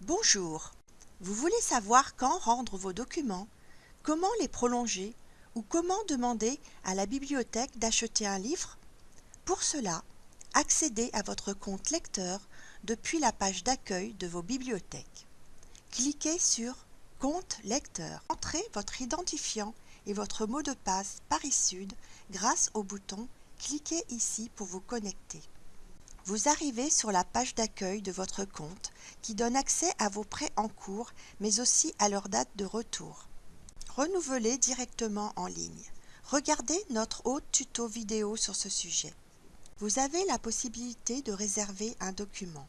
Bonjour, vous voulez savoir quand rendre vos documents, comment les prolonger ou comment demander à la bibliothèque d'acheter un livre? Pour cela, accédez à votre compte lecteur depuis la page d'accueil de vos bibliothèques. Cliquez sur Compte lecteur. Entrez votre identifiant et votre mot de passe Paris Sud grâce au bouton Cliquez ici pour vous connecter. Vous arrivez sur la page d'accueil de votre compte qui donne accès à vos prêts en cours mais aussi à leur date de retour. Renouvelez directement en ligne. Regardez notre autre tuto vidéo sur ce sujet. Vous avez la possibilité de réserver un document.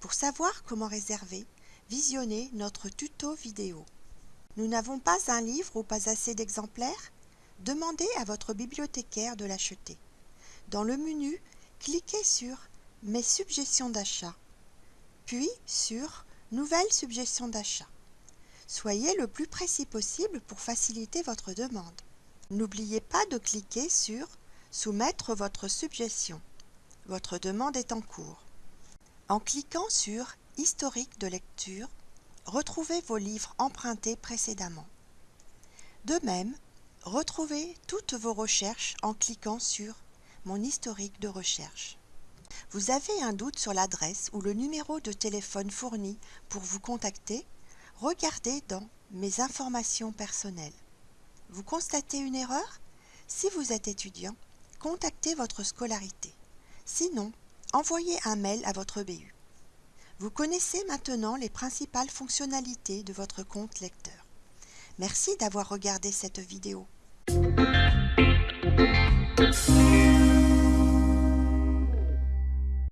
Pour savoir comment réserver, visionnez notre tuto vidéo. Nous n'avons pas un livre ou pas assez d'exemplaires? Demandez à votre bibliothécaire de l'acheter. Dans le menu, cliquez sur Mes suggestions d'achat, puis sur Nouvelles suggestions d'achat. Soyez le plus précis possible pour faciliter votre demande. N'oubliez pas de cliquer sur Soumettre votre suggestion. Votre demande est en cours. En cliquant sur Historique de lecture, retrouvez vos livres empruntés précédemment. De même, retrouvez toutes vos recherches en cliquant sur Mon historique de recherche. Vous avez un doute sur l'adresse ou le numéro de téléphone fourni pour vous contacter? Regardez dans Mes informations personnelles. Vous constatez une erreur? Si vous êtes étudiant, contactez votre scolarité. Sinon, envoyez un mail à votre BU. Vous connaissez maintenant les principales fonctionnalités de votre compte lecteur. Merci d'avoir regardé cette vidéo.